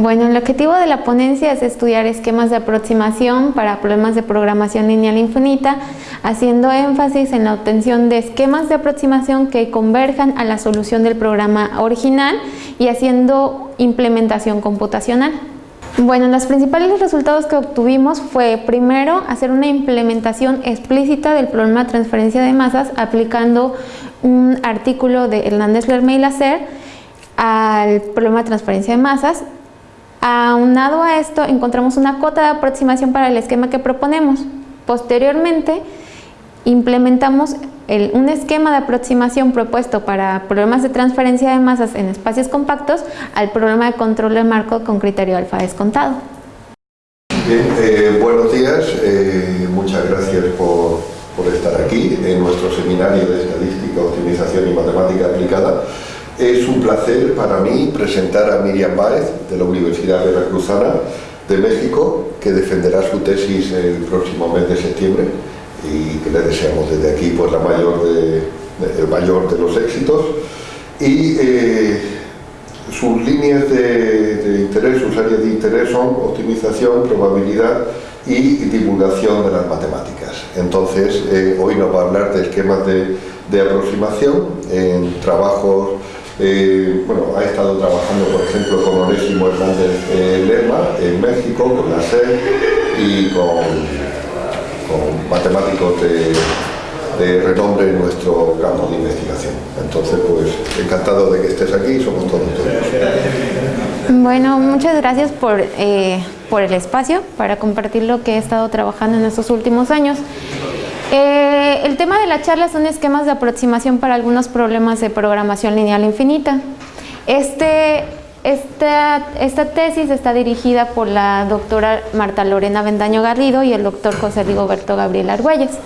Bueno, el objetivo de la ponencia es estudiar esquemas de aproximación para problemas de programación lineal infinita, haciendo énfasis en la obtención de esquemas de aproximación que converjan a la solución del programa original y haciendo implementación computacional. Bueno, los principales resultados que obtuvimos fue primero hacer una implementación explícita del problema de transferencia de masas aplicando un artículo de Hernández Lerme y Lacer al problema de transferencia de masas Aunado a esto, encontramos una cota de aproximación para el esquema que proponemos. Posteriormente, implementamos un esquema de aproximación propuesto para problemas de transferencia de masas en espacios compactos al problema de control de marco con criterio alfa descontado. Bien, eh, buenos días, eh, muchas gracias por, por estar aquí en nuestro seminario de Estadística, Optimización y Matemática Aplicada. Es un placer para mí presentar a Miriam Báez, de la Universidad Veracruzana de México, que defenderá su tesis el próximo mes de septiembre y que le deseamos desde aquí pues, la mayor de, el mayor de los éxitos. Y eh, sus líneas de, interés, sus áreas de interés son optimización, probabilidad y divulgación de las matemáticas. Entonces, eh, hoy nos va a hablar de esquemas de, de aproximación en trabajos eh, bueno, ha estado trabajando, por ejemplo, con Onésimo Hernández eh, Lerma en México, con la SED y con, matemáticos de, renombre en nuestro campo de investigación. Entonces, pues, encantado de que estés aquí, somos todos tuyos. Bueno, muchas gracias por, eh, por el espacio para compartir lo que he estado trabajando en estos últimos años. Eh, el tema de la charla son esquemas de aproximación para algunos problemas de programación lineal infinita. Este, esta, tesis está dirigida por la doctora Marta Lorena Bendaño Garrido y el doctor José Rigoberto Gabriel Argüelles.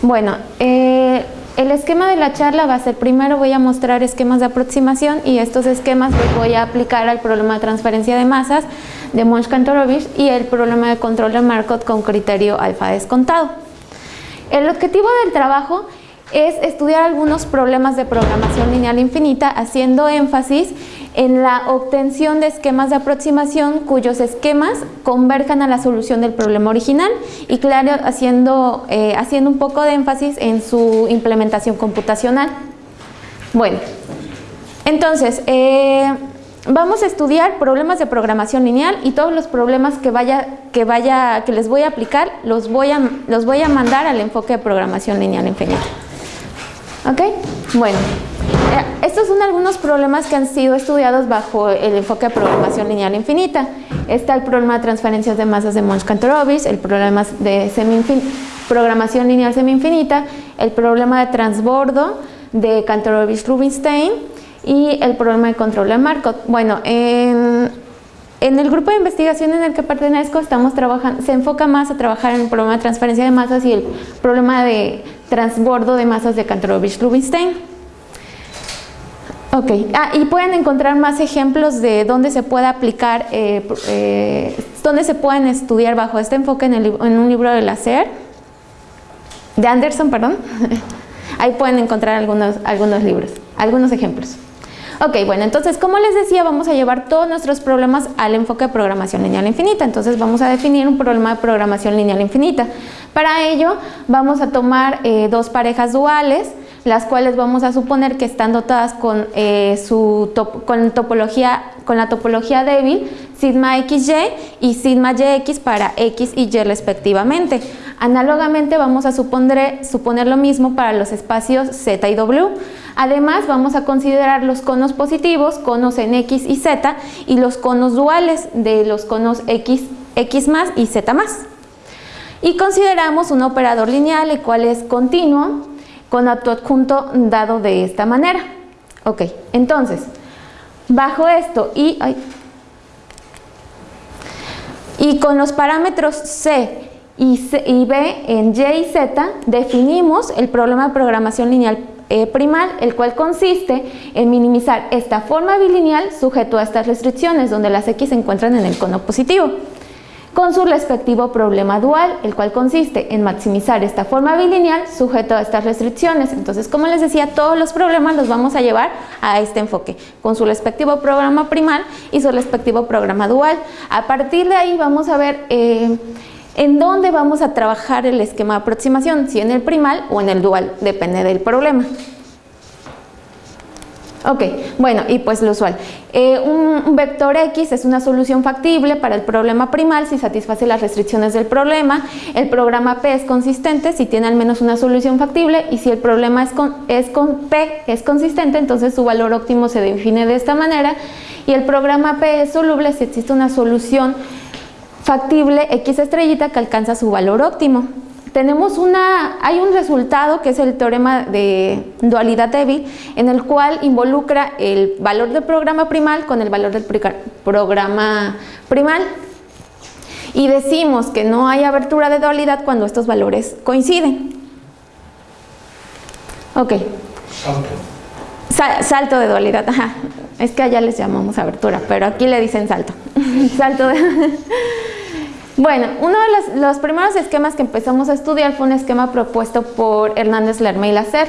Bueno, eh, el esquema de la charla va a ser, primero voy a mostrar esquemas de aproximación y estos esquemas los voy a aplicar al problema de transferencia de masas de Monch-Kantorovich y el problema de control de Markov con criterio alfa descontado. El objetivo del trabajo es estudiar algunos problemas de programación lineal infinita haciendo énfasis en la obtención de esquemas de aproximación cuyos esquemas converjan a la solución del problema original y claro, haciendo, eh, haciendo un poco de énfasis en su implementación computacional. Bueno, entonces, eh, vamos a estudiar problemas de programación lineal y todos los problemas que vaya que vaya que les voy a aplicar los voy a los voy a mandar al enfoque de programación lineal infinita. ¿Ok? Bueno, eh, estos son algunos problemas que han sido estudiados bajo el enfoque de programación lineal infinita. Está el problema de transferencias de masas de Monch-Kantorovich, el problema de programación lineal semi-infinita, el problema de transbordo de Kantorovich-Rubinstein, y el problema de control de Markov. Bueno, en, el grupo de investigación en el que pertenezco estamos trabajando, se enfoca más a trabajar en el problema de transferencia de masas y el problema de transbordo de masas de Kantorovich-Rubinstein. Ok, ah, y pueden encontrar más ejemplos de dónde se puede aplicar, eh, eh, dónde se pueden estudiar bajo este enfoque en, en un libro de Lacer, de Anderson, perdón. Ahí pueden encontrar algunos, algunos libros, algunos ejemplos. Ok, bueno, entonces como les decía, vamos a llevar todos nuestros problemas al enfoque de programación lineal infinita. Entonces vamos a definir un problema de programación lineal infinita. Para ello vamos a tomar eh, dos parejas duales, las cuales vamos a suponer que están dotadas con, eh, su con, topología, con la topología débil sigma xy y sigma yx para x y y respectivamente. Análogamente vamos a suponer, suponer lo mismo para los espacios z y w. Además vamos a considerar los conos positivos, conos en x y z y los conos duales de los conos x, x más y z más. Y consideramos un operador lineal el cual es continuo con adjunto dado de esta manera. Ok, entonces, bajo esto y, y con los parámetros C y, B en Y y Z definimos el problema de programación lineal eh, primal, el cual consiste en minimizar esta forma bilineal sujeto a estas restricciones, donde las X se encuentran en el cono positivo. con su respectivo problema dual, el cual consiste en maximizar esta forma bilineal sujeto a estas restricciones. Entonces, como les decía, todos los problemas los vamos a llevar a este enfoque, con su respectivo programa primal y su respectivo programa dual. A partir de ahí vamos a ver eh, en dónde vamos a trabajar el esquema de aproximación, si en el primal o en el dual, depende del problema. Ok, bueno, y pues lo usual. Eh, un, vector X es una solución factible para el problema primal si satisface las restricciones del problema. El programa P es consistente si tiene al menos una solución factible y si el problema es con, es con P es consistente, entonces su valor óptimo se define de esta manera. Y el programa P es soluble si existe una solución factible X estrellita que alcanza su valor óptimo tenemos una, hay un resultado que es el teorema de dualidad débil en el cual involucra el valor del programa primal con el valor del programa primal y decimos que no hay abertura de dualidad cuando estos valores coinciden. Ok. Salto. de dualidad, ajá. Es que allá les llamamos abertura, pero aquí le dicen salto. salto de... Bueno, uno de los, primeros esquemas que empezamos a estudiar fue un esquema propuesto por Hernández Lerma y Lacer.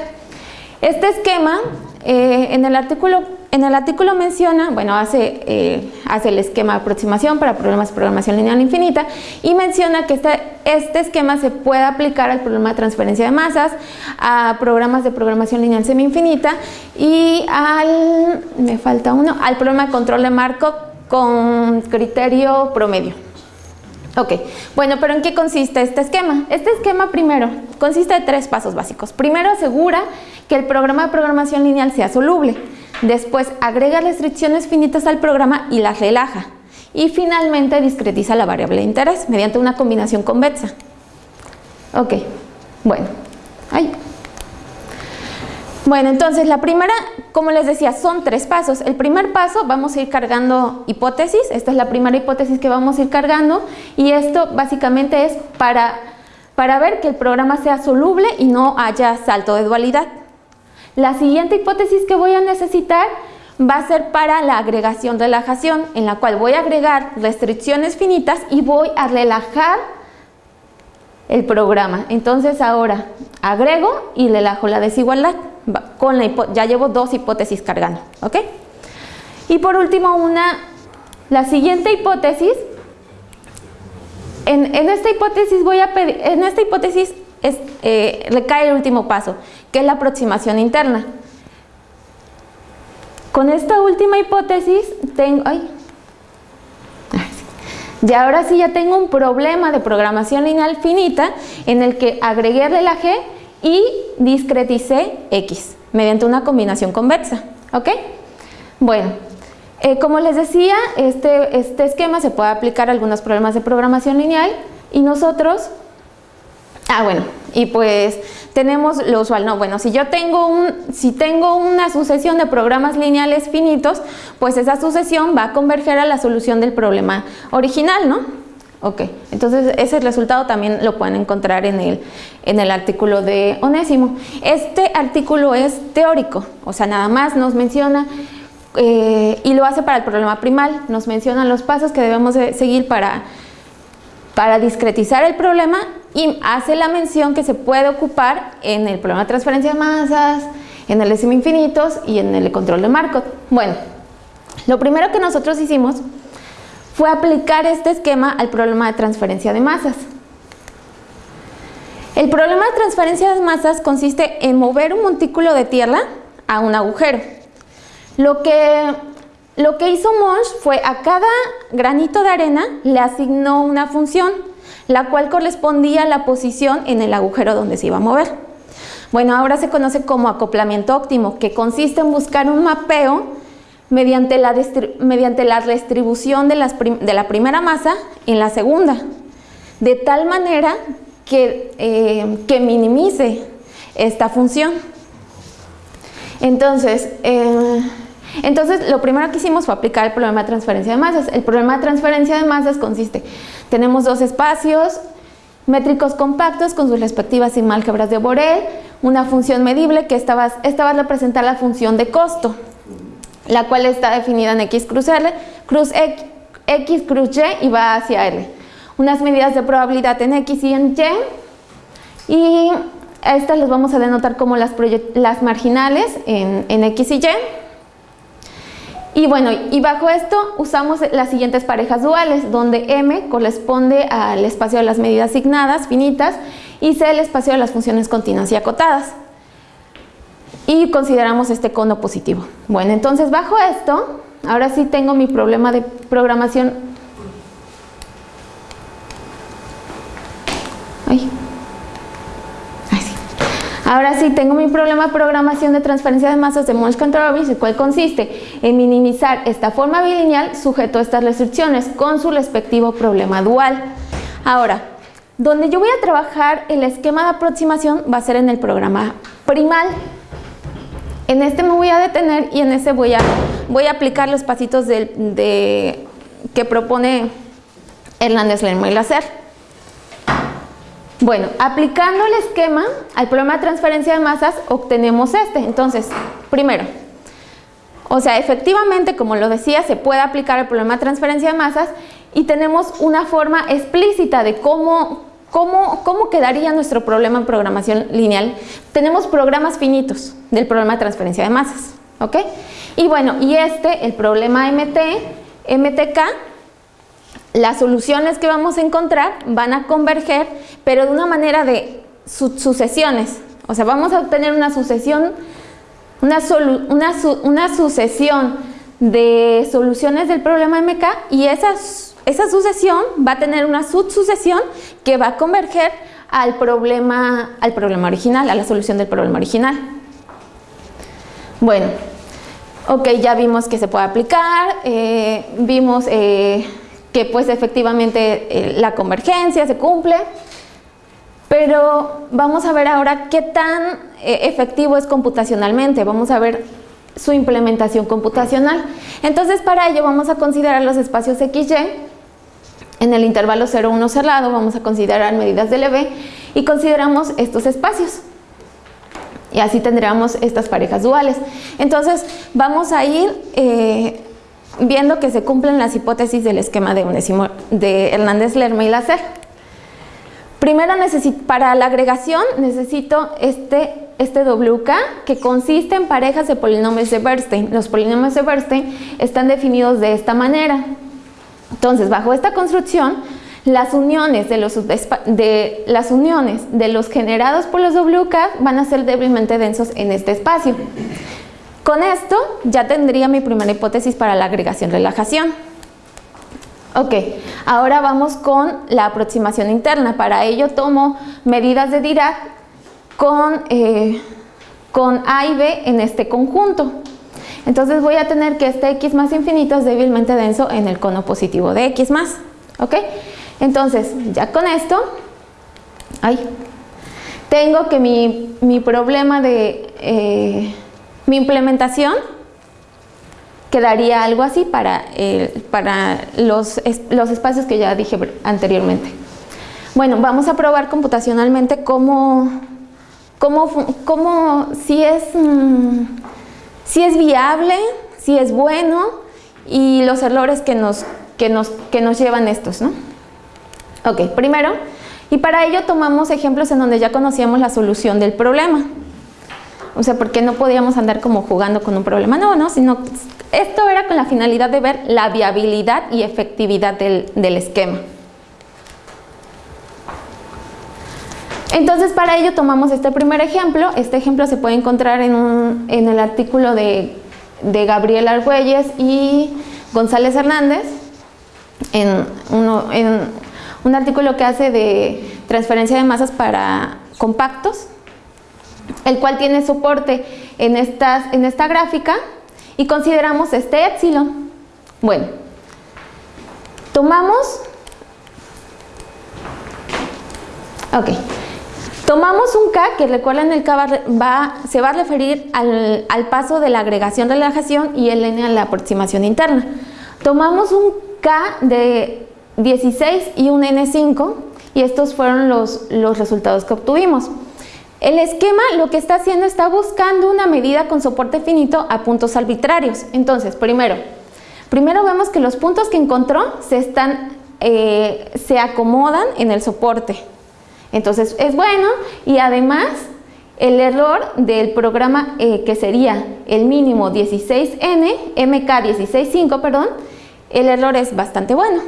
Este esquema, eh, en, el artículo, en el artículo menciona, bueno, hace, eh, hace el esquema de aproximación para problemas de programación lineal infinita y menciona que este, este esquema se puede aplicar al problema de transferencia de masas, a programas de programación lineal semi-infinita y al, me falta uno, al problema de control de Markov con criterio promedio. Ok, bueno, pero ¿en qué consiste este esquema? Este esquema primero consiste de tres pasos básicos. Primero asegura que el programa de programación lineal sea soluble. Después agrega restricciones finitas al programa y las relaja. Y finalmente discretiza la variable de interés mediante una combinación convexa. Ok, bueno. Ay, bueno, entonces la primera, como les decía, son tres pasos. El primer paso vamos a ir cargando hipótesis, esta es la primera hipótesis que vamos a ir cargando y esto básicamente es para, para ver que el programa sea soluble y no haya salto de dualidad. La siguiente hipótesis que voy a necesitar va a ser para la agregación relajación, en la cual voy a agregar restricciones finitas y voy a relajar el programa. Entonces ahora agrego y relajo la desigualdad con la ya llevo dos hipótesis cargando, ¿ok? Y por último, una, la siguiente hipótesis, en, esta hipótesis voy a pedir, en esta hipótesis es, eh, recae el último paso, que es la aproximación interna. Con esta última hipótesis tengo, ay, y ahora sí ya tengo un problema de programación lineal finita en el que agregué la G y discreticé X mediante una combinación convexa. ¿Ok? Bueno, eh, como les decía, este, este esquema se puede aplicar a algunos problemas de programación lineal y nosotros, ah bueno, y pues tenemos lo usual, no, bueno, si yo tengo, un, si tengo una sucesión de programas lineales finitos, pues esa sucesión va a converger a la solución del problema original, ¿no? Ok, entonces ese resultado también lo pueden encontrar en el, en el artículo de Onésimo. Este artículo es teórico, o sea, nada más nos menciona eh, y lo hace para el problema primal, nos menciona los pasos que debemos seguir para, para discretizar el problema y hace la mención que se puede ocupar en el problema de transferencia de masas, en el décimo infinitos y en el control de Markov. Bueno, lo primero que nosotros hicimos fue aplicar este esquema al problema de transferencia de masas. El problema de transferencia de masas consiste en mover un montículo de tierra a un agujero. Lo que, lo que hizo Monge fue a cada granito de arena le asignó una función, la cual correspondía a la posición en el agujero donde se iba a mover. Bueno, ahora se conoce como acoplamiento óptimo, que consiste en buscar un mapeo mediante la, mediante la distribución de, la primera masa en la segunda, de tal manera que, eh, que minimice esta función. Entonces, eh, entonces, lo primero que hicimos fue aplicar el problema de transferencia de masas. El problema de transferencia de masas consiste, tenemos dos espacios métricos compactos con sus respectivas álgebras de Borel, una función medible que esta va, esta a representar la función de costo la cual está definida en X cruz L, cruz X, X cruz Y y va hacia L. unas medidas de probabilidad en X y en Y y estas las vamos a denotar como las, las marginales en, en X y Y. Y bueno, y bajo esto usamos las siguientes parejas duales, donde M corresponde al espacio de las medidas asignadas, finitas, y C el espacio de las funciones continuas y acotadas. Y consideramos este cono positivo. Bueno, entonces bajo esto, ahora sí tengo mi problema de programación. Ay. Ahora sí, tengo mi problema de programación de transferencia de masas de Monge Control el cual consiste en minimizar esta forma bilineal sujeto a estas restricciones con su respectivo problema dual. Ahora, donde yo voy a trabajar el esquema de aproximación va a ser en el programa primal. En este me voy a detener y en este voy a, voy a aplicar los pasitos de, que propone Hernández Lerma y Lacer. Bueno, aplicando el esquema al problema de transferencia de masas, obtenemos este. Entonces, primero, o sea, efectivamente, como lo decía, se puede aplicar el problema de transferencia de masas y tenemos una forma explícita de cómo, cómo, cómo quedaría nuestro problema en programación lineal. Tenemos programas finitos del problema de transferencia de masas, ¿ok? Y bueno, y este, el problema MT, MTK, las soluciones que vamos a encontrar van a converger, pero de una manera de sucesiones. O sea, vamos a obtener una sucesión, una, sucesión de soluciones del problema MK y esa, esa sucesión va a tener una subsucesión que va a converger al problema, al problema original, a la solución del problema original. Bueno, ok, ya vimos que se puede aplicar, eh, vimos... Eh, que pues efectivamente eh, la convergencia se cumple, pero vamos a ver ahora qué tan eh, efectivo es computacionalmente, vamos a ver su implementación computacional. Entonces para ello vamos a considerar los espacios XY, en el intervalo 0, 1 cerrado vamos a considerar medidas de LB y consideramos estos espacios. Y así tendríamos estas parejas duales. Entonces vamos a ir eh, viendo que se cumplen las hipótesis del esquema de, de Hernández Lerma y Lacer. Primero, para la agregación necesito este, este WK que consiste en parejas de polinomios de Bernstein. Los polinomios de Bernstein están definidos de esta manera. Entonces, bajo esta construcción, las uniones de los, de, las uniones de los generados por los WK van a ser débilmente densos en este espacio. Con esto ya tendría mi primera hipótesis para la agregación-relajación. Ok, ahora vamos con la aproximación interna. Para ello tomo medidas de Dirac con, eh, con A y B en este conjunto. Entonces voy a tener que este X más infinito es débilmente denso en el cono positivo de X más. ¿Ok? Entonces, ya con esto, ay, tengo que mi, mi problema de... Eh, mi implementación quedaría algo así para, para los, los, espacios que ya dije anteriormente. Bueno, vamos a probar computacionalmente cómo, cómo, cómo si, es, mm, si es viable, si es bueno y los errores que nos, que nos, que nos llevan estos. ¿no? Ok, primero, y para ello tomamos ejemplos en donde ya conocíamos la solución del problema. O sea, porque no podíamos andar como jugando con un problema, no, no, sino esto era con la finalidad de ver la viabilidad y efectividad del, esquema. Entonces para ello tomamos este primer ejemplo, este ejemplo se puede encontrar en, el artículo de, Gabriel Argüelles y González Hernández, en, en un artículo que hace de transferencia de masas para compactos, el cual tiene soporte en, en esta gráfica y consideramos este epsilon. Bueno, tomamos, ok, tomamos un K que recuerden el K va, se va a referir al, al paso de la agregación relajación y el N a la aproximación interna. Tomamos un K de 16 y un N5 y estos fueron los, los resultados que obtuvimos. El esquema lo que está haciendo está buscando una medida con soporte finito a puntos arbitrarios. Entonces, primero, primero vemos que los puntos que encontró se están, eh, se acomodan en el soporte. Entonces es bueno y además el error del programa eh, que sería el mínimo 16N, MK165, perdón, el error es bastante bueno.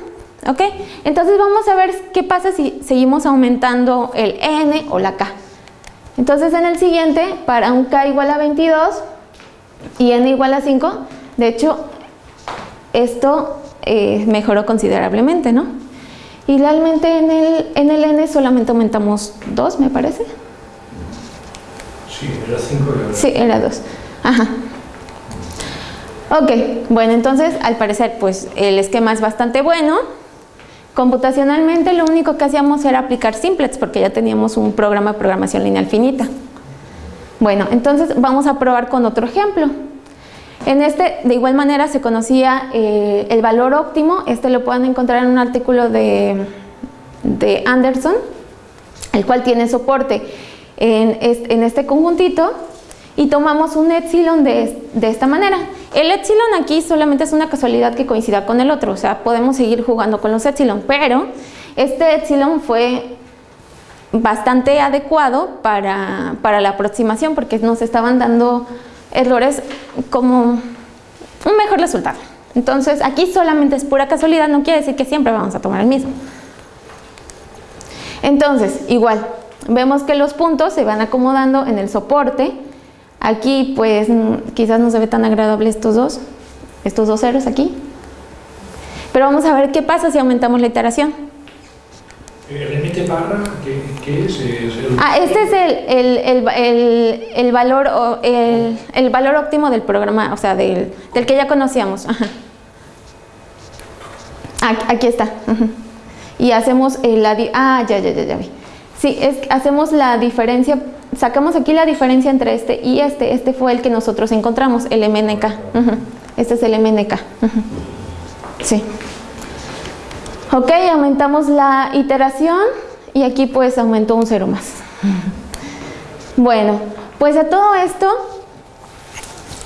¿Ok? Entonces vamos a ver qué pasa si seguimos aumentando el N o la K. Entonces en el siguiente, para un K igual a 22 y N igual a 5, de hecho, esto eh, mejoró considerablemente, ¿no? Y realmente en el, en el N solamente aumentamos 2, me parece. Sí, era 5. Sí, era 2. Ajá. Ok, bueno, entonces al parecer pues el esquema es bastante bueno. Computacionalmente lo único que hacíamos era aplicar simplex porque ya teníamos un programa de programación lineal finita. Bueno, entonces vamos a probar con otro ejemplo. En este, de igual manera, se conocía eh, el valor óptimo. Este lo pueden encontrar en un artículo de, de Anderson, el cual tiene soporte en en este conjuntito y tomamos un epsilon de, de, esta manera. El epsilon aquí solamente es una casualidad que coincida con el otro, o sea, podemos seguir jugando con los epsilon, pero este epsilon fue bastante adecuado para, para la aproximación porque nos estaban dando errores como un mejor resultado. Entonces, aquí solamente es pura casualidad, no quiere decir que siempre vamos a tomar el mismo. Entonces, igual, vemos que los puntos se van acomodando en el soporte, Aquí pues quizás no se ve tan agradable estos dos, estos dos ceros aquí. Pero vamos a ver qué pasa si aumentamos la iteración. ¿El límite barra qué, qué es? El... Ah, este es el, el, el, el valor, el, valor óptimo del programa, o sea, del, del que ya conocíamos. Ajá. Aquí está. Y hacemos la... Ah, ya, ya, ya, ya vi. Sí, es, hacemos la diferencia sacamos aquí la diferencia entre este y este. Este fue el que nosotros encontramos, el MNK. Este es el MNK. Sí. Ok, aumentamos la iteración y aquí pues aumentó un cero más. Bueno, pues a todo esto,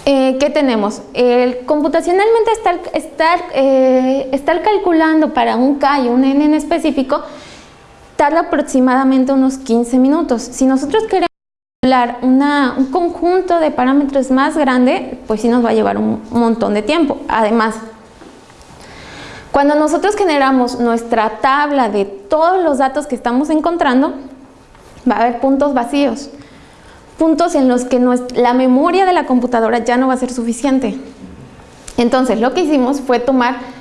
eh, ¿qué tenemos? El, computacionalmente estar, estar, eh, estar calculando para un K y un N en específico tarda aproximadamente unos 15 minutos. Si nosotros queremos una, un conjunto de parámetros más grande, pues sí nos va a llevar un montón de tiempo. Además, cuando nosotros generamos nuestra tabla de todos los datos que estamos encontrando, va a haber puntos vacíos, puntos en los que la memoria de la computadora ya no va a ser suficiente. Entonces, lo que hicimos fue tomar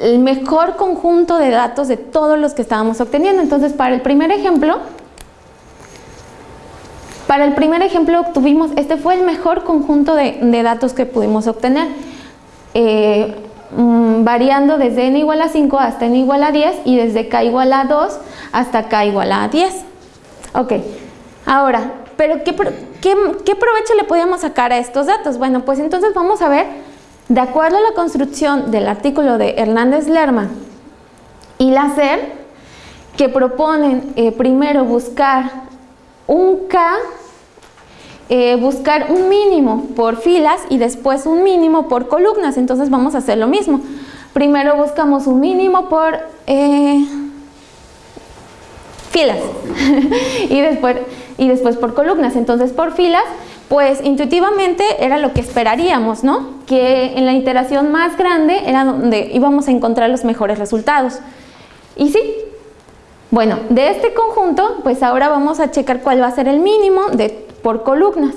el mejor conjunto de datos de todos los que estábamos obteniendo. Entonces, para el primer ejemplo, para el primer ejemplo obtuvimos, este fue el mejor conjunto de, datos que pudimos obtener, eh, mm, variando desde n igual a 5 hasta n igual a 10 y desde k igual a 2 hasta k igual a 10. Ok, ahora, ¿pero qué, qué, qué provecho le podíamos sacar a estos datos? Bueno, pues entonces vamos a ver, de acuerdo a la construcción del artículo de Hernández-Lerma y la SER, que proponen eh, primero buscar un K, eh, buscar un mínimo por filas y después un mínimo por columnas. Entonces vamos a hacer lo mismo. Primero buscamos un mínimo por eh, filas y, después, y después por columnas. Entonces por filas, pues intuitivamente era lo que esperaríamos, ¿no? Que en la iteración más grande era donde íbamos a encontrar los mejores resultados. Y sí, bueno, de este conjunto, pues ahora vamos a checar cuál va a ser el mínimo de, por columnas.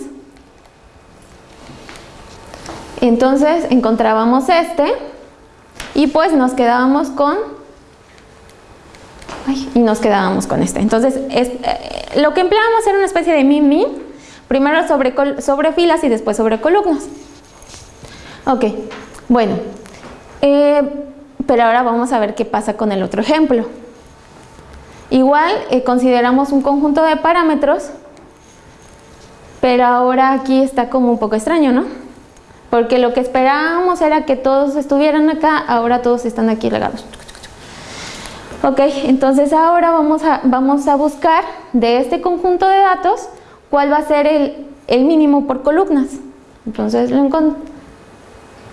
Entonces encontrábamos este y pues nos quedábamos con y nos quedábamos con este. Entonces eh, lo que empleábamos era una especie de min min, primero sobre, sobre filas y después sobre columnas. Ok, bueno, eh, pero ahora vamos a ver qué pasa con el otro ejemplo. Igual eh, consideramos un conjunto de parámetros, pero ahora aquí está como un poco extraño, ¿no? Porque lo que esperábamos era que todos estuvieran acá, ahora todos están aquí regados. Ok, entonces ahora vamos a, vamos a buscar de este conjunto de datos cuál va a ser el, mínimo por columnas. Entonces lo,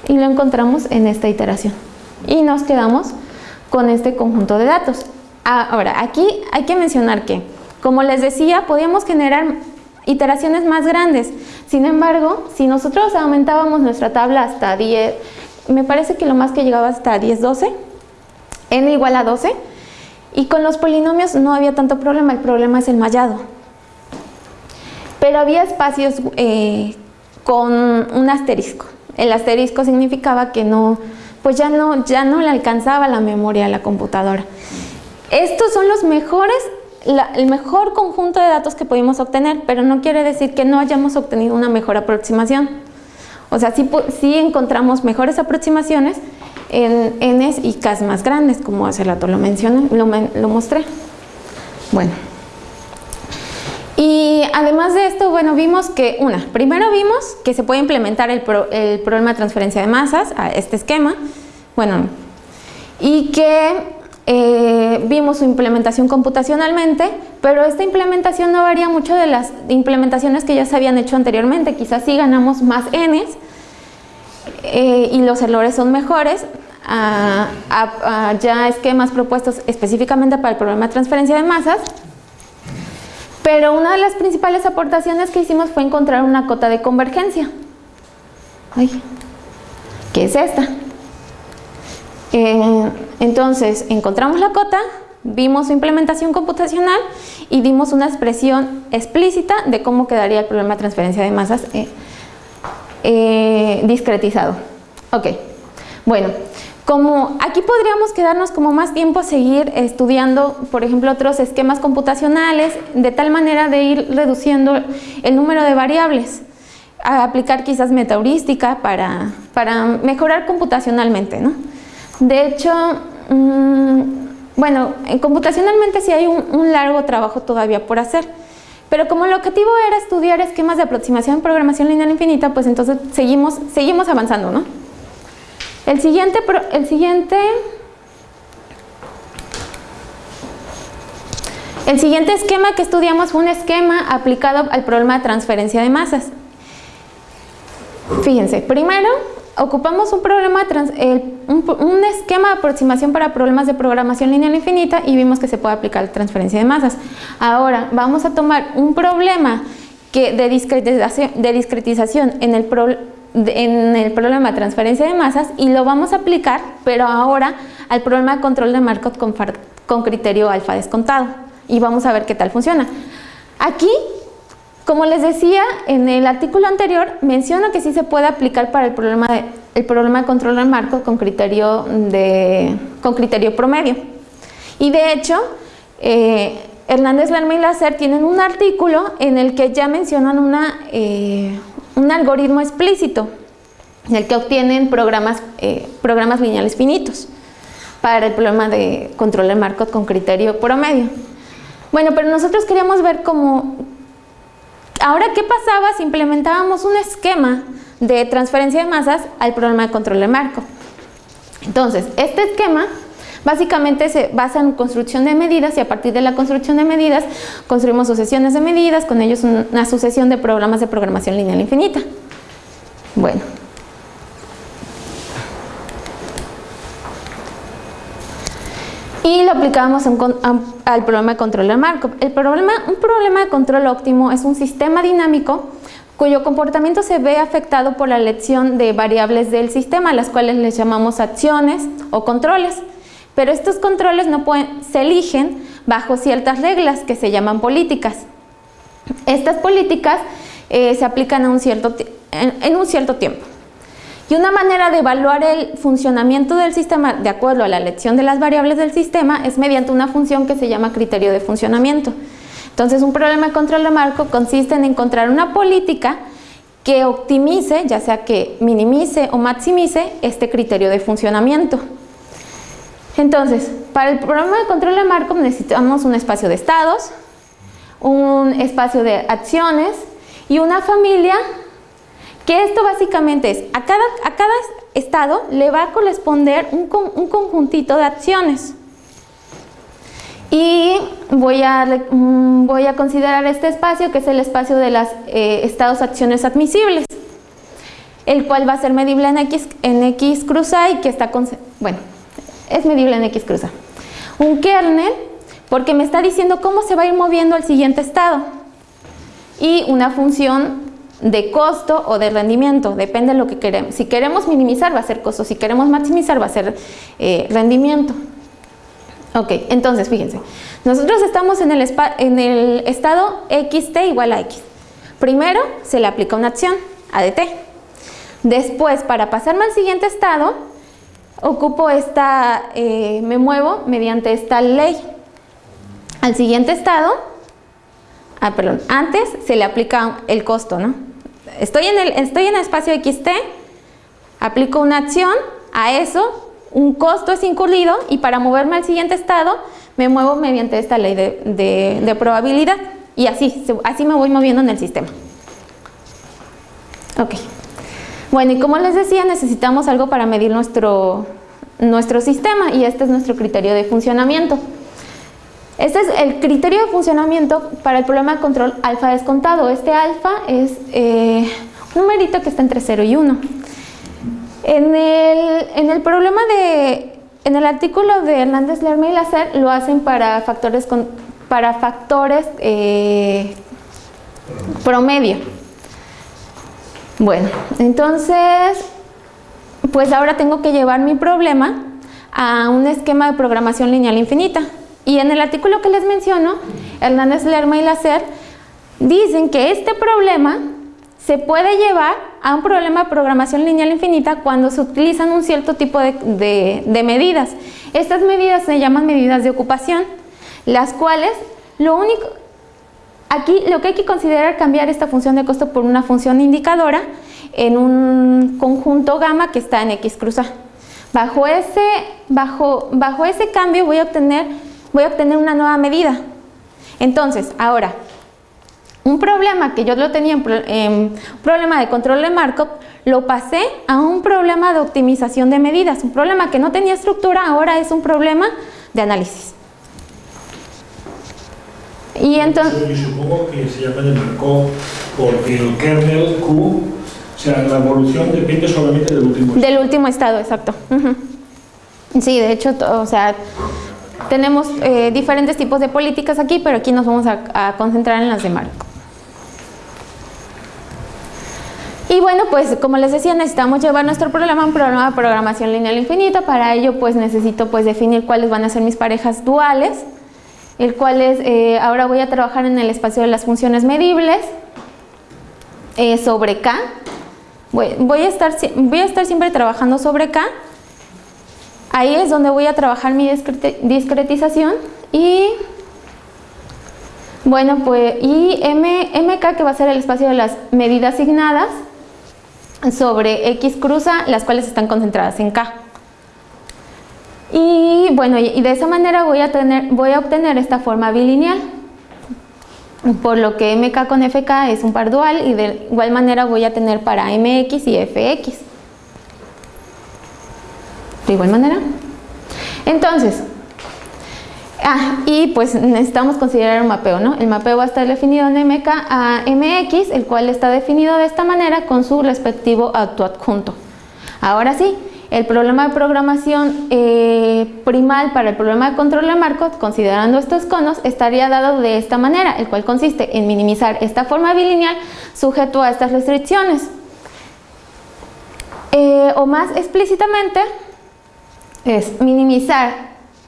y lo encontramos en esta iteración. Y nos quedamos con este conjunto de datos. Ahora, aquí hay que mencionar que, como les decía, podíamos generar iteraciones más grandes. Sin embargo, si nosotros aumentábamos nuestra tabla hasta 10, me parece que lo más que llegaba hasta 10, 12, n igual a 12, y con los polinomios no había tanto problema, el problema es el mallado. Pero había espacios eh, con un asterisco. El asterisco significaba que no, pues ya no, ya no le alcanzaba la memoria a la computadora. Estos son los mejores, el mejor conjunto de datos que pudimos obtener, pero no quiere decir que no hayamos obtenido una mejor aproximación. O sea, sí, sí encontramos mejores aproximaciones en Ns y Ks más grandes, como hace rato lo mencioné, lo, lo mostré. Bueno. Y además de esto, bueno, vimos que, una, primero vimos que se puede implementar el, el problema de transferencia de masas a este esquema, bueno, y que eh, vimos su implementación computacionalmente, pero esta implementación no varía mucho de las implementaciones que ya se habían hecho anteriormente, quizás sí ganamos más n's eh, y los errores son mejores, a, a, ya esquemas propuestos específicamente para el problema de transferencia de masas, pero una de las principales aportaciones que hicimos fue encontrar una cota de convergencia. Ay, ¿Qué es esta? Eh, entonces, encontramos la cota, vimos su implementación computacional y dimos una expresión explícita de cómo quedaría el problema de transferencia de masas eh, eh, discretizado. Ok, bueno, como aquí podríamos quedarnos como más tiempo a seguir estudiando, por ejemplo, otros esquemas computacionales, de tal manera de ir reduciendo el número de variables, a aplicar quizás metaheurística para, para mejorar computacionalmente, ¿no? De hecho, mm, bueno, computacionalmente sí hay un, largo trabajo todavía por hacer, pero como el objetivo era estudiar esquemas de aproximación en programación lineal infinita, pues entonces seguimos, seguimos avanzando, ¿no? El siguiente, el siguiente, el siguiente esquema que estudiamos fue un esquema aplicado al problema de transferencia de masas. Fíjense, primero ocupamos un, problema, un, esquema de aproximación para problemas de programación lineal infinita y vimos que se puede aplicar la transferencia de masas. Ahora vamos a tomar un problema que de, discretización, de discretización en el problema en el problema de transferencia de masas y lo vamos a aplicar, pero ahora al problema de control de Markov con, con criterio alfa descontado y vamos a ver qué tal funciona. Aquí, como les decía en el artículo anterior, menciono que sí se puede aplicar para el problema de, el problema de control de Markov con criterio, de, con criterio promedio. Y de hecho, eh, Hernández Lerma y Lacer tienen un artículo en el que ya mencionan una, eh, un algoritmo explícito el que obtienen programas, eh, programas lineales finitos para el problema de control de Markov con criterio promedio. Bueno, pero nosotros queríamos ver cómo, ahora qué pasaba si implementábamos un esquema de transferencia de masas al problema de control de Markov. Entonces, este esquema Básicamente se basa en construcción de medidas y a partir de la construcción de medidas construimos sucesiones de medidas, con ellos una sucesión de programas de programación lineal infinita. Bueno. Y lo aplicamos al problema de control de Markov. El problema, un problema de control óptimo es un sistema dinámico cuyo comportamiento se ve afectado por la elección de variables del sistema, las cuales les llamamos acciones o controles pero estos controles no pueden, se eligen bajo ciertas reglas que se llaman políticas. Estas políticas eh, se aplican cierto, en, un cierto tiempo. Y una manera de evaluar el funcionamiento del sistema de acuerdo a la elección de las variables del sistema es mediante una función que se llama criterio de funcionamiento. Entonces un problema de control de marco consiste en encontrar una política que optimice, ya sea que minimice o maximice este criterio de funcionamiento. Entonces, para el programa de control de Markov necesitamos un espacio de estados, un espacio de acciones y una familia que esto básicamente es, a cada, a cada estado le va a corresponder un, conjuntito de acciones. Y voy a, mm, voy a considerar este espacio que es el espacio de los eh, estados acciones admisibles, el cual va a ser medible en X, en X cruz y que está, bueno, es medible en X cruza. Un kernel, porque me está diciendo cómo se va a ir moviendo al siguiente estado. Y una función de costo o de rendimiento, depende de lo que queremos. Si queremos minimizar va a ser costo, si queremos maximizar va a ser eh, rendimiento. Ok, entonces fíjense, nosotros estamos en el, en el estado xt igual a x. Primero se le aplica una acción, ADT. Después, para pasarme al siguiente estado, ocupo esta, eh, me muevo mediante esta ley. Al siguiente estado, ah, perdón, antes se le aplica el costo, ¿no? Estoy en el, estoy en el espacio XT, aplico una acción, a eso un costo es incurrido y para moverme al siguiente estado me muevo mediante esta ley de, probabilidad y así, así me voy moviendo en el sistema. Ok. Bueno, y como les decía, necesitamos algo para medir nuestro, nuestro sistema y este es nuestro criterio de funcionamiento. Este es el criterio de funcionamiento para el problema de control alfa descontado. Este alfa es eh, un numerito que está entre 0 y 1. En el, en el problema de, en el artículo de Hernández Lerma y Lacer lo hacen para factores, con, para factores eh, promedio. Bueno, entonces, pues ahora tengo que llevar mi problema a un esquema de programación lineal infinita. Y en el artículo que les menciono, Hernández Lerma y Lacer dicen que este problema se puede llevar a un problema de programación lineal infinita cuando se utilizan un cierto tipo de, medidas. Estas medidas se llaman medidas de ocupación, las cuales lo único, aquí lo que hay que considerar es cambiar esta función de costo por una función indicadora en un conjunto gamma que está en X cruz A. Bajo ese, bajo, bajo ese cambio voy a obtener voy a obtener una nueva medida. Entonces, ahora, un problema que yo lo tenía en, un problema de control de Markov, lo pasé a un problema de optimización de medidas. Un problema que no tenía estructura, ahora es un problema de análisis. Y entonces... Yo supongo que se llama de Markov porque el kernel Q, o sea, la evolución depende solamente del último estado. Del último estado, exacto. Sí, de hecho, o sea, tenemos eh, diferentes tipos de políticas aquí, pero aquí nos vamos a, concentrar en las de Marco. Y bueno, pues como les decía, necesitamos llevar nuestro problema a un programa de programación lineal infinita. Para ello, pues necesito pues definir cuáles van a ser mis parejas duales, el cual es, eh, ahora voy a trabajar en el espacio de las funciones medibles eh, sobre K. Voy, a estar, voy a estar siempre trabajando sobre K Ahí es donde voy a trabajar mi discretización y bueno, pues y M, MK que va a ser el espacio de las medidas asignadas sobre X cruza, las cuales están concentradas en K. Y bueno, y de esa manera voy a, tener, voy a obtener esta forma bilineal. Por lo que MK con FK es un par dual y de igual manera voy a tener para MX y FX de igual manera. Entonces, ah, y pues necesitamos considerar un mapeo, ¿no? El mapeo va a estar definido en MK a MX, el cual está definido de esta manera con su respectivo autoadjunto. Ahora sí, el problema de programación eh, primal para el problema de control de Markov, considerando estos conos, estaría dado de esta manera, el cual consiste en minimizar esta forma bilineal sujeto a estas restricciones. Eh, o más explícitamente, es minimizar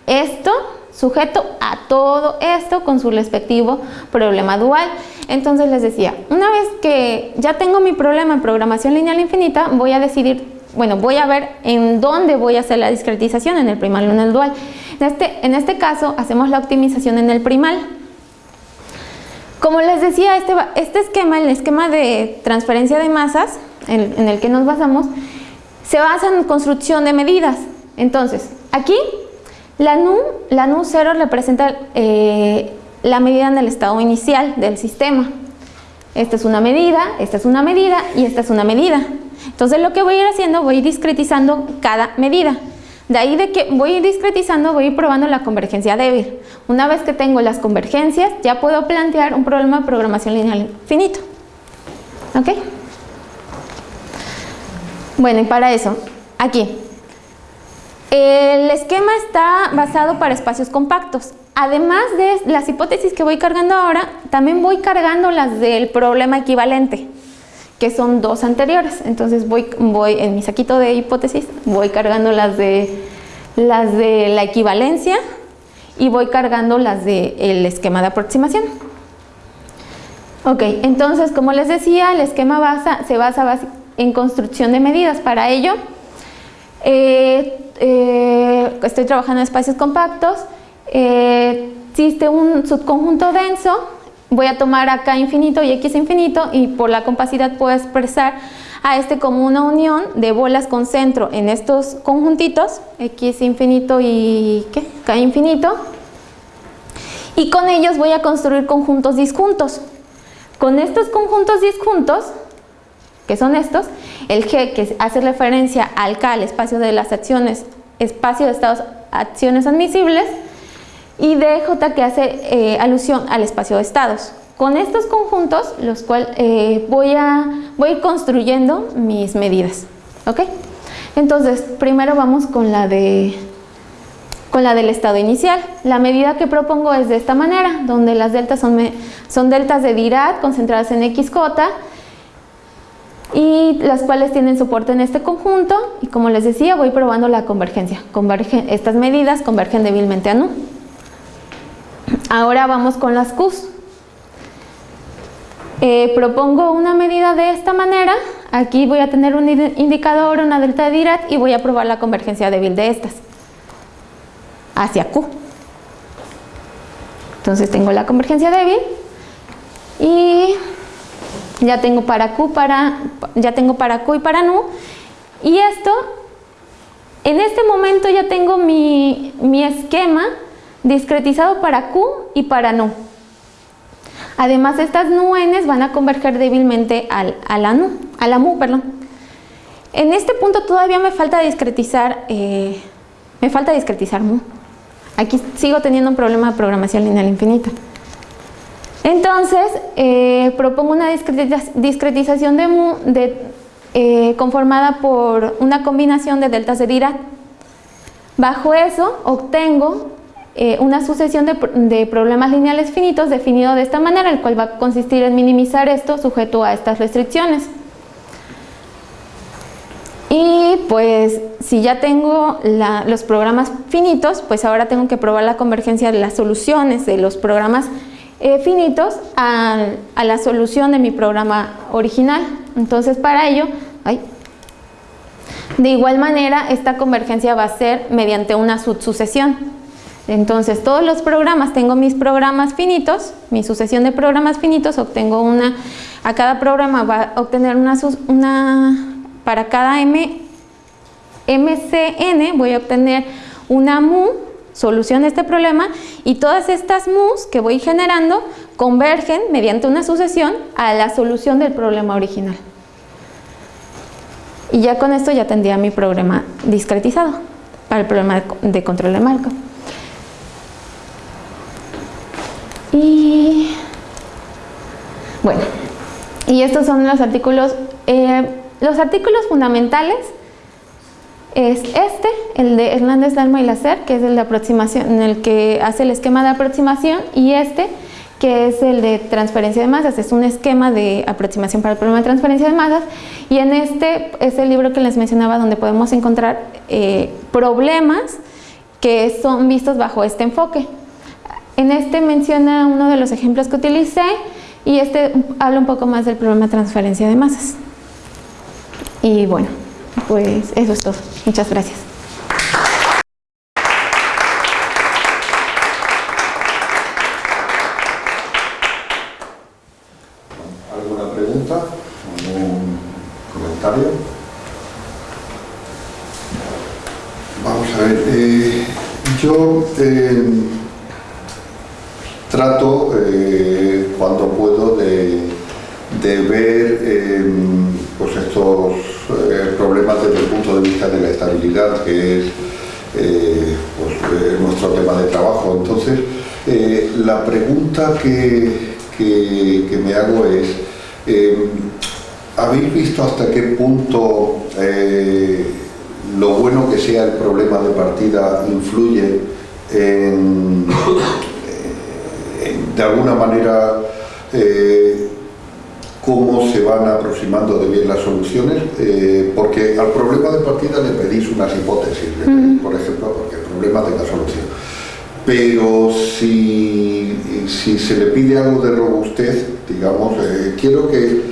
esto sujeto a todo esto con su respectivo problema dual. Entonces les decía, una vez que ya tengo mi problema en programación lineal infinita, voy a decidir, bueno, voy a ver en dónde voy a hacer la discretización, en el primal o en el dual. En este, en este caso, hacemos la optimización en el primal. Como les decía, este, este esquema, el esquema de transferencia de masas en, el que nos basamos, se basa en construcción de medidas. Entonces, aquí la NU, la NU 0 representa eh, la medida en el estado inicial del sistema. Esta es una medida, esta es una medida y esta es una medida. Entonces lo que voy a ir haciendo, voy a ir discretizando cada medida. De ahí de que voy a ir discretizando, voy a ir probando la convergencia débil. Una vez que tengo las convergencias, ya puedo plantear un problema de programación lineal infinito. ¿Ok? Bueno, y para eso, aquí, El esquema está basado para espacios compactos. Además de las hipótesis que voy cargando ahora, también voy cargando las del problema equivalente, que son dos anteriores. Entonces voy, voy en mi saquito de hipótesis, voy cargando las de, las de la equivalencia y voy cargando las del esquema de aproximación. Ok, entonces como les decía, el esquema se basa en construcción de medidas. Para ello, eh, eh, estoy trabajando en espacios compactos, eh, existe un subconjunto denso, voy a tomar acá infinito y x infinito y por la compacidad puedo expresar a este como una unión de bolas con centro en estos conjuntitos, x infinito y ¿qué? k infinito, y con ellos voy a construir conjuntos disjuntos. Con estos conjuntos disjuntos, que son estos, el G que hace referencia al K, el espacio de las acciones, espacio de estados, acciones admisibles, y DJ que hace eh, alusión al espacio de estados. Con estos conjuntos, los cuales eh, voy, construyendo mis medidas. ¿Ok? Entonces, primero vamos con la del estado inicial. La medida que propongo es de esta manera, donde las deltas son, deltas de Dirac concentradas en XJ y las cuales tienen soporte en este conjunto y como les decía voy probando la convergencia. estas medidas convergen débilmente a NU. Ahora vamos con las Qs. Eh, propongo una medida de esta manera, aquí voy a tener un indicador, una delta de Dirac y voy a probar la convergencia débil de estas hacia Q. Entonces tengo la convergencia débil y ya tengo para Q, para, ya tengo para Q y para NU. Y esto, en este momento ya tengo mi, esquema discretizado para Q y para NU. Además, estas NUNs van a converger débilmente al, a, la NU, a la MU. Perdón. En este punto todavía me falta discretizar, eh, me falta discretizar MU. Aquí sigo teniendo un problema de programación lineal infinita. Entonces, eh, propongo una discretización de, eh, conformada por una combinación de deltas de Dirac. Bajo eso, obtengo eh, una sucesión de, problemas lineales finitos definido de esta manera, el cual va a consistir en minimizar esto sujeto a estas restricciones. Y pues si ya tengo los programas finitos, pues ahora tengo que probar la convergencia de las soluciones de los programas eh, finitos a, la solución de mi programa original. Entonces para ello, de igual manera esta convergencia va a ser mediante una subsucesión. Entonces todos los programas, tengo mis programas finitos, mi sucesión de programas finitos, obtengo una, a cada programa va a obtener una, para cada M, MCN voy a obtener una mu, solución de este problema, y todas estas mu's que voy generando convergen mediante una sucesión a la solución del problema original. Y ya con esto ya tendría mi problema discretizado para el problema de control de marco. Y bueno, y estos son los artículos eh, los artículos fundamentales es este, el de Hernández, Dalma y Lacer, que es el de aproximación, en el que hace el esquema de aproximación, y este, que es el de transferencia de masas, es un esquema de aproximación para el problema de transferencia de masas, y en este es el libro que les mencionaba donde podemos encontrar eh, problemas que son vistos bajo este enfoque. En este menciona uno de los ejemplos que utilicé, y este habla un poco más del problema de transferencia de masas. Y bueno, pues eso es todo. Muchas gracias. ¿Alguna pregunta? ¿Algún comentario? Vamos a ver, eh, yo eh, trato eh, cuando puedo de, ver pues estos eh, problemas desde el punto de vista de la estabilidad, que es eh, pues, eh, nuestro tema de trabajo. Entonces, la pregunta que, que, me hago es, ¿habéis visto hasta qué punto lo bueno que sea el problema de partida influye en, de alguna manera cómo se van aproximando de bien las soluciones, eh, porque al problema de partida le pedís unas hipótesis, por ejemplo, porque el problema tenga solución. Pero si, si se le pide algo de robustez, digamos, eh, quiero que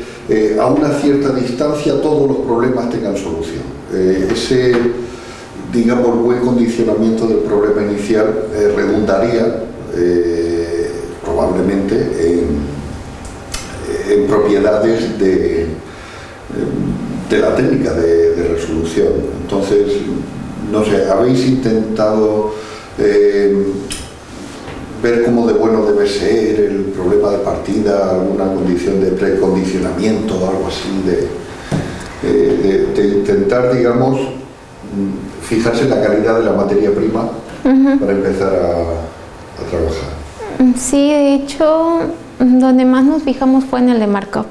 a una cierta distancia todos los problemas tengan solución. ese, digamos, buen condicionamiento del problema inicial redundaría probablemente en propiedades de, de la técnica de, resolución. Entonces, no sé, ¿habéis intentado eh, ver cómo de bueno debe ser el problema de partida, alguna condición de precondicionamiento o algo así, de, de, intentar, digamos, fijarse en la calidad de la materia prima para empezar a, a trabajar? Sí, de hecho, donde más nos fijamos fue en el de Markov,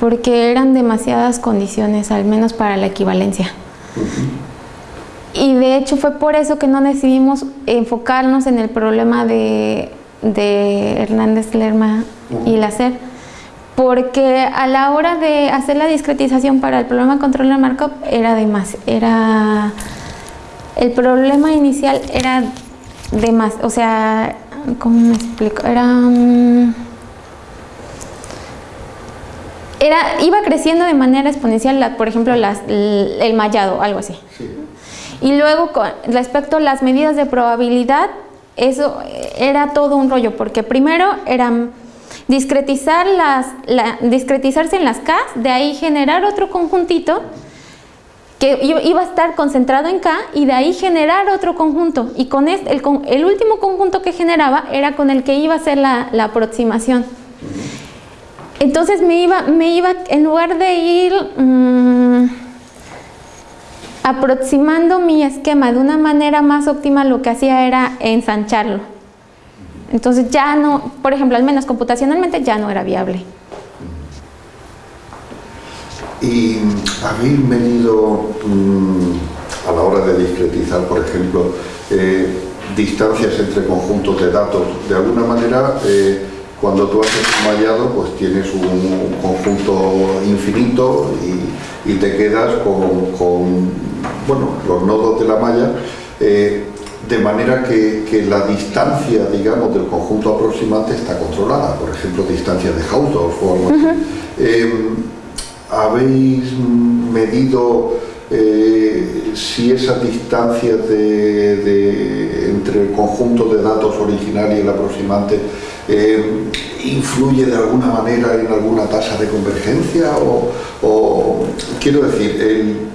porque eran demasiadas condiciones, al menos para la equivalencia. Y de hecho fue por eso que no decidimos enfocarnos en el problema de, Hernández Lerma y Lacer, porque a la hora de hacer la discretización para el problema de control de Markov era de más, era el problema inicial era de más, o sea, ¿Cómo me explico? Era... Mm, era, iba creciendo de manera exponencial, por ejemplo, el mallado, algo así. Y luego, con respecto a las medidas de probabilidad, eso era todo un rollo, porque primero eran discretizar las, discretizarse en las K, de ahí generar otro conjuntito que iba a estar concentrado en K y de ahí generar otro conjunto. Y con este, el, el, último conjunto que generaba era con el que iba a hacer la, aproximación. Entonces me iba, me iba, en lugar de ir mm, aproximando mi esquema de una manera más óptima, lo que hacía era ensancharlo. Entonces ya no, por ejemplo, al menos computacionalmente ya no era viable. Y habéis medido mm, a la hora de discretizar, por ejemplo, eh, distancias entre conjuntos de datos. De alguna manera, eh, cuando tú haces un mallado, pues tienes un, conjunto infinito y, te quedas con, bueno, los nodos de la malla, eh, de manera que, la distancia, digamos, del conjunto aproximante está controlada, por ejemplo, distancia de Hausdorff o algo así ¿Habéis medido eh, si esa distancia entre el conjunto de datos original y el aproximante eh, influye de alguna manera en alguna tasa de convergencia? O, quiero decir,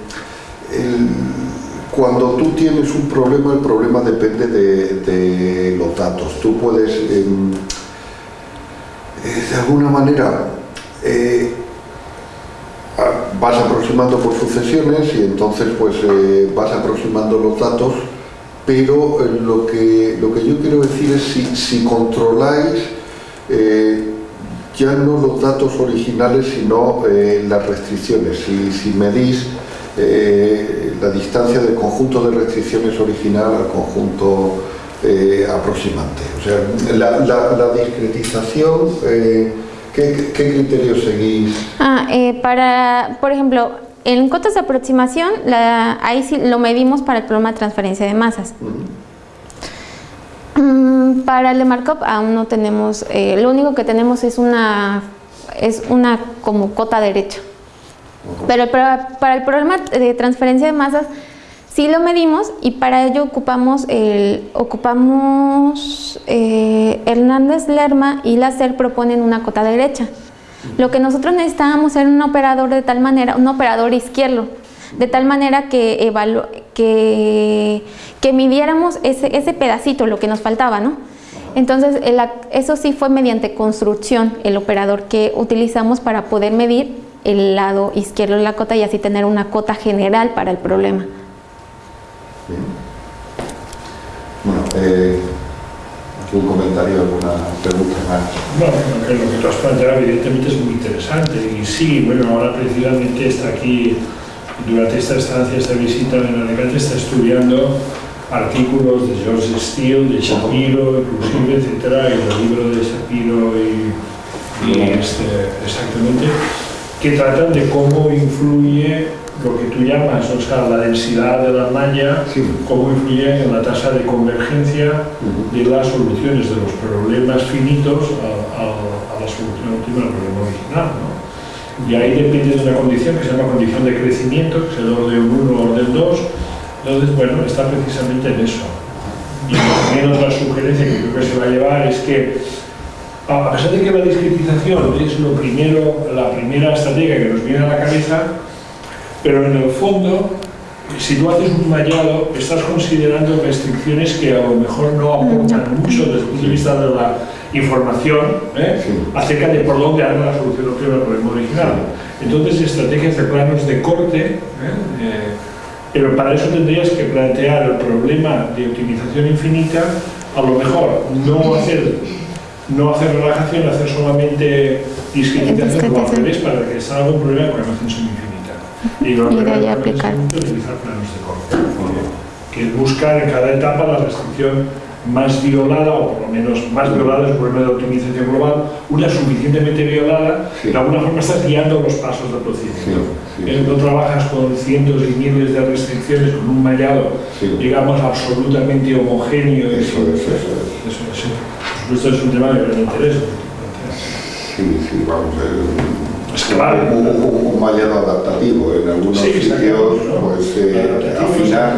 cuando tú tienes un problema, el problema depende de, los datos. Tú puedes, em, eh, de alguna manera, vas aproximando por sucesiones y entonces pues eh, vas aproximando los datos, pero eh, lo, que, lo que yo quiero decir es si, si controláis eh, ya no los datos originales sino las restricciones, si, si medís la distancia del conjunto de restricciones original al conjunto aproximante. O sea, la, la discretización ¿Qué, criterios seguís? Ah, eh, para, por ejemplo, en cotas de aproximación, ahí sí lo medimos para el problema de transferencia de masas. Mm, para el de Markov aún no tenemos, eh, lo único que tenemos es una, es una como cota derecha. Pero para el problema de transferencia de masas Sí lo medimos y para ello ocupamos, el, ocupamos eh, Hernández Lerma y Lacer proponen una cota derecha. Lo que nosotros necesitábamos era un operador de tal manera, un operador izquierdo, de tal manera que, que, que midiéramos ese, ese pedacito, lo que nos faltaba, ¿no? Entonces, eso sí fue mediante construcción, el operador que utilizamos para poder medir el lado izquierdo de la cota y así tener una cota general para el problema. Eh, ¿algún comentario, alguna pregunta más? Bueno, lo que, lo que tú has planteado evidentemente es muy interesante y sí, bueno, ahora precisamente está aquí durante esta estancia, esta visita en Alicante, está estudiando artículos de George Steele, de Shapiro, inclusive, etcétera, y el libro de Shapiro y, y este, exactamente, que tratan de cómo influye lo que tú llamas, o sea, la densidad de la malla, Sí. cómo influye en la tasa de convergencia de las soluciones de los problemas finitos a, a- a la solución óptima del problema original. ¿no? Y ahí depende de una condición que se llama condición de crecimiento, que es el orden 1 o orden 2. Entonces, bueno, está precisamente en eso. Y también otra sugerencia que creo que se va a llevar es que, a a pesar de que la discretización es lo primero, la primera estrategia que nos viene a la cabeza, pero en el fondo, si tú haces un mallado, estás considerando restricciones que a lo mejor no aportan mucho desde el punto de vista de la información ¿eh? Sí. acerca de por dónde anda la solución óptima del problema original. Entonces, estrategias de planos de corte, ¿eh? Eh, pero para eso tendrías que plantear el problema de optimización infinita, a lo mejor no hacer, no hacer relajación, hacer solamente discretización, o al revés, para que salga un problema con extensión infinita. Y, lo Y de ahí que aplicar. utilizar planos de corte, que es buscar en cada etapa la restricción más violada, o por lo menos más violada, es un problema de optimización global, una suficientemente violada, Sí. de alguna forma estás guiando los pasos del procedimiento. Sí, sí, Eh, No trabajas con cientos y miles de restricciones, con un mallado, Sí. digamos, absolutamente homogéneo. Eso eso es. Eso, eso. Por supuesto, es un tema de gran interés. Sí, sí, vamos. eh, Es que vale. un, un- adaptativo en algunos Sí, sitios, pues eh, afinar.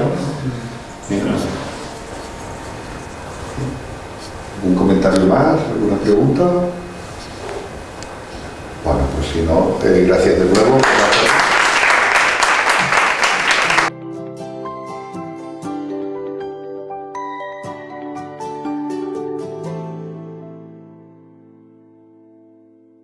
¿Un comentario más? ¿Alguna pregunta? Bueno, pues si no, eh, gracias de nuevo.